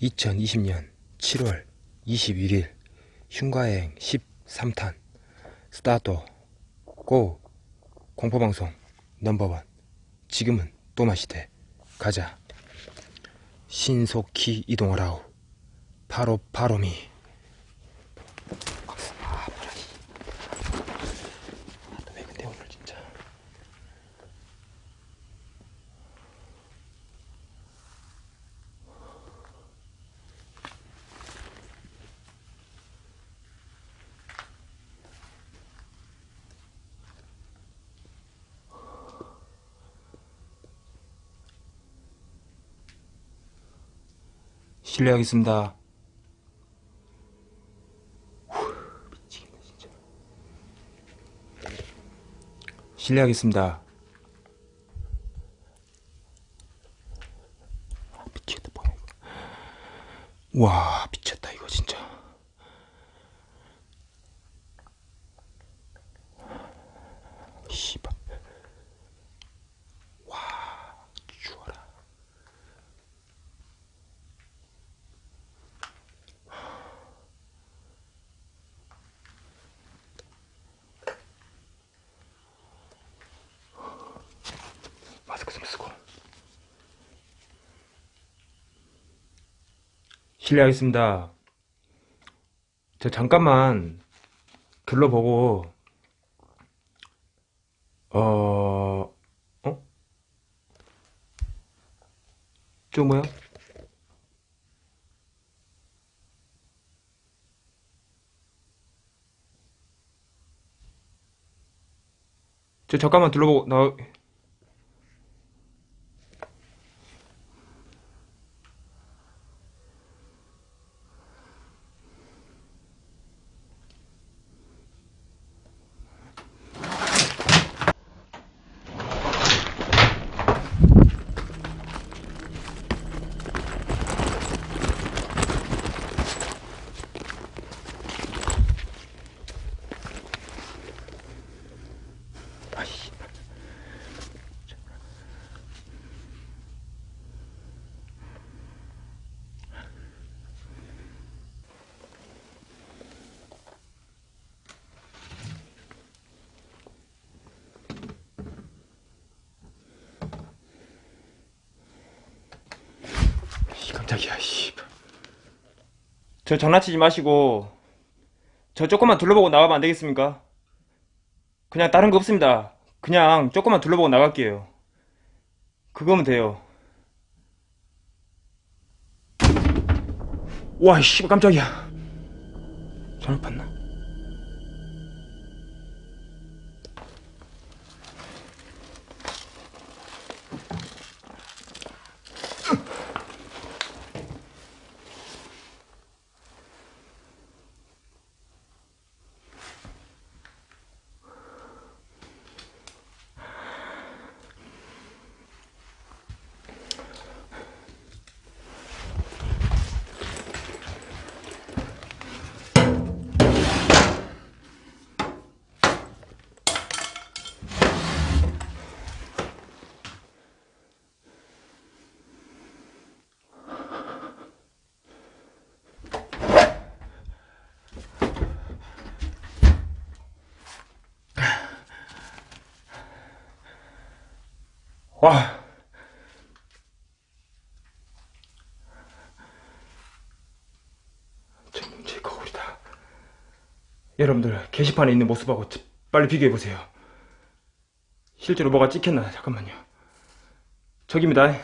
(2020년 7월 21일) 흉가여행 13탄 스타트 고 공포방송 넘버원. 지금은 또마시대 가자 신속히 이동하라우 바로 바로미 아 뭐라 왜 근데 오늘 진짜 실례하겠습니다. 후, 미치겠네 진짜. 실례하겠습니다. 아, 미치겠다 뭐야 이거. 와 미쳤다 이거 진짜. 씨발. 와 죽어라. 마스크 좀 쓰고 실례하겠습니다 저 잠깐만 둘러보고 어... 어? 저 뭐야? 저 잠깐만 둘러보고 나 깜짝이야, 씨. 저 장난치지 마시고, 저 조금만 둘러보고 나가면 안 되겠습니까? 그냥 다른 거 없습니다. 그냥 조금만 둘러보고 나갈게요. 그거면 돼요. 와, 씨, 깜짝이야. 잘못 봤나? 와. 제, 제 거울이다. 여러분들 게시판에 있는 모습하고 지- 빨리 비교해 보세요. 실제로 뭐가 찍혔나 잠깐만요. 저기입니다.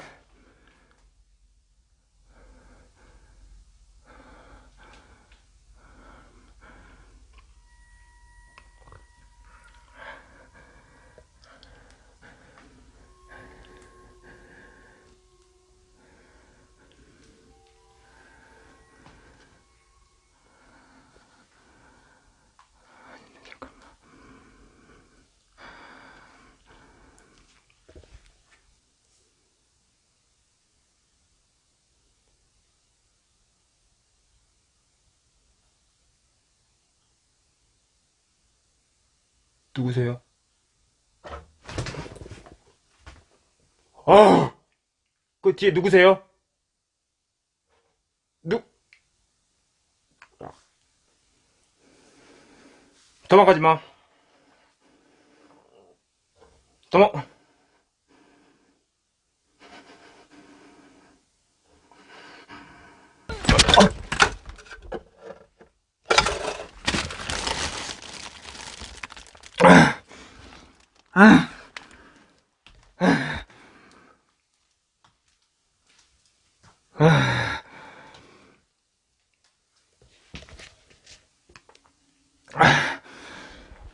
누구세요? 아우! 그 뒤에 누구세요? 누, 도망가지 마. 도망,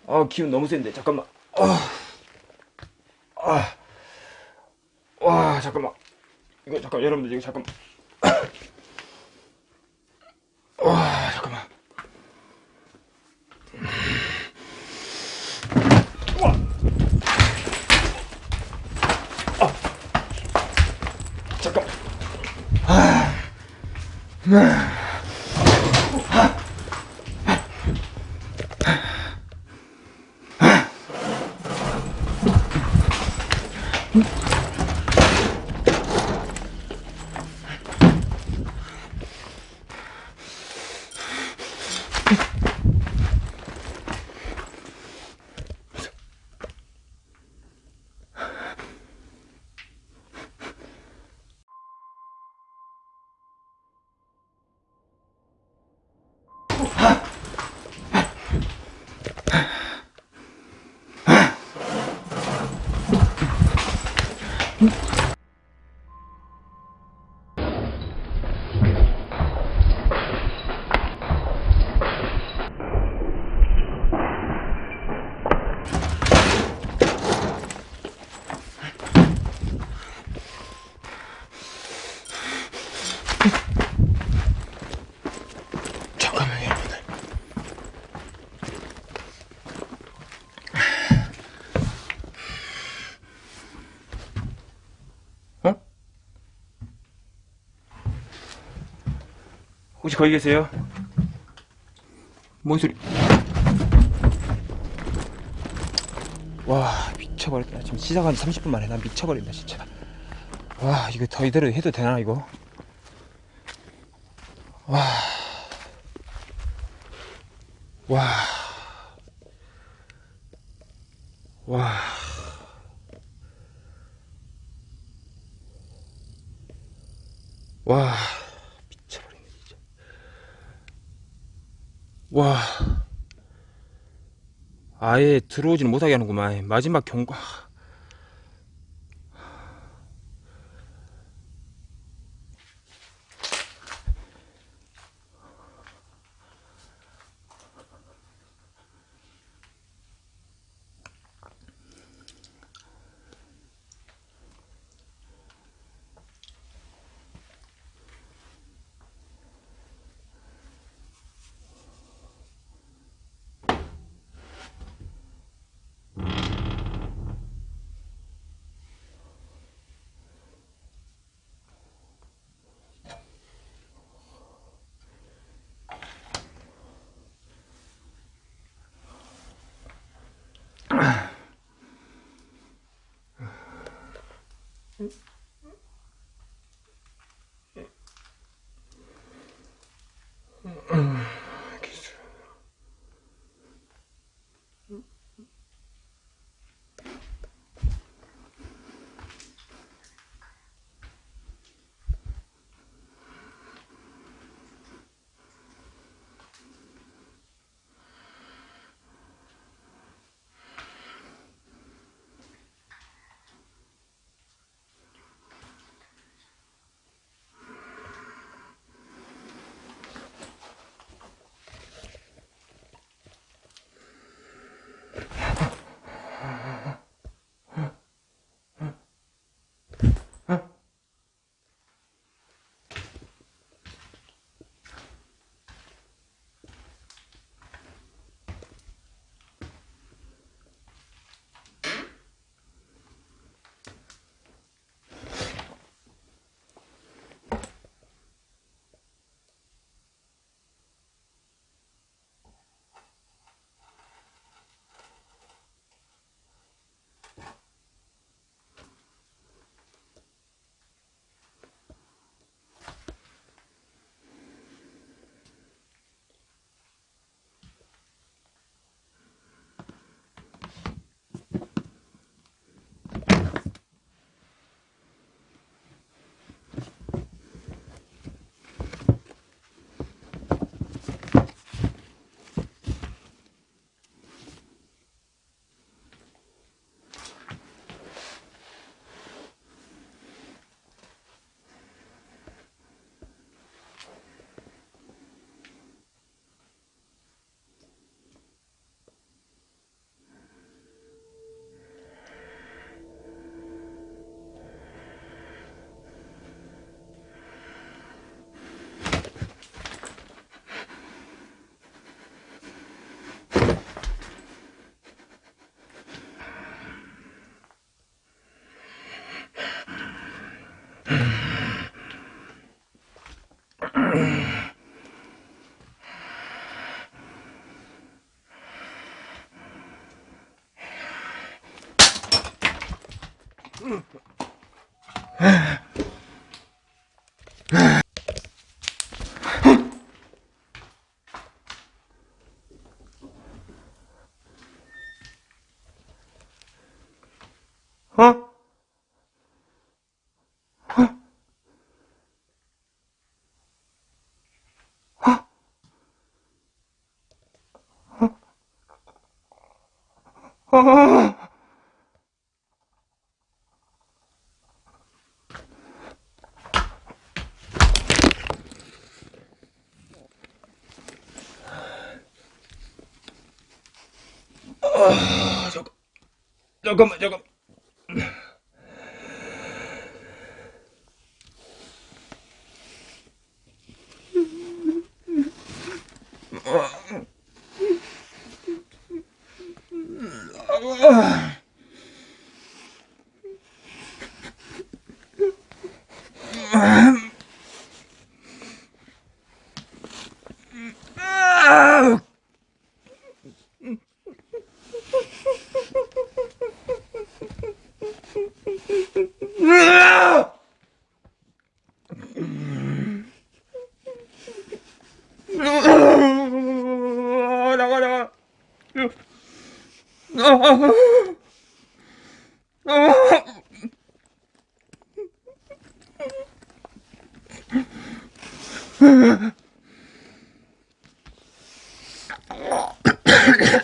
아, 기운 너무 센데, 잠깐만. 아, 아, 와, 잠깐만. 이거, 잠깐, 여러분들, 이거 잠깐만. Yeah. 혹시 거기 계세요? 뭔 소리? 와 미쳐버렸다 지금 시작한 지 30분 만에 난 미쳐버린다 진짜 와 이거 더 이대로 해도 되나 이거 와 와. 와. 와. 미쳐버리네, 진짜. 와. 아예 들어오지는 못하게 하는구만. 마지막 경고. Hm. 어? 잠깐만 잠깐 나 가 벗어날게요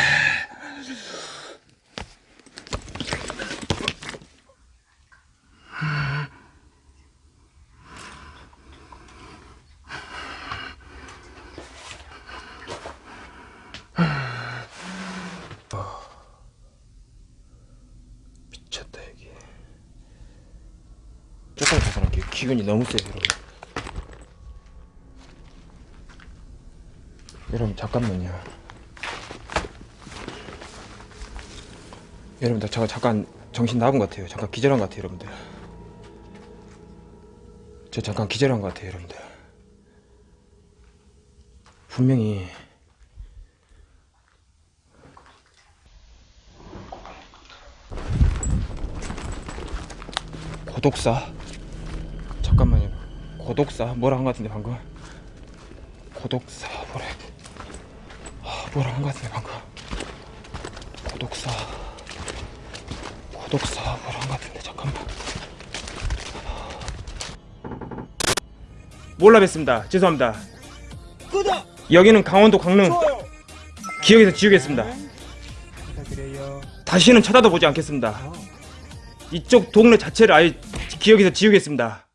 기운이 너무 세요 여러분. 여러분 잠깐만요. 여러분들 제가 잠깐 정신 나간 것 같아요. 잠깐 기절한 것 같아요 여러분들. 저 잠깐 기절한 것 같아요 여러분들. 분명히 고독사 고독사 뭐라 한 것 같은데 방금? 고독사 뭐래? 아, 뭐라 한 것 같은데 방금? 고독사. 고독사 뭐라 한 것 같은데 잠깐만. 몰라 뵀습니다. 죄송합니다. 구독! 여기는 강원도 강릉. 좋아요! 기억에서 지우겠습니다. 부탁드려요. 다시는 쳐다도 보지 않겠습니다. 이쪽 동네 자체를 아예 기억에서 지우겠습니다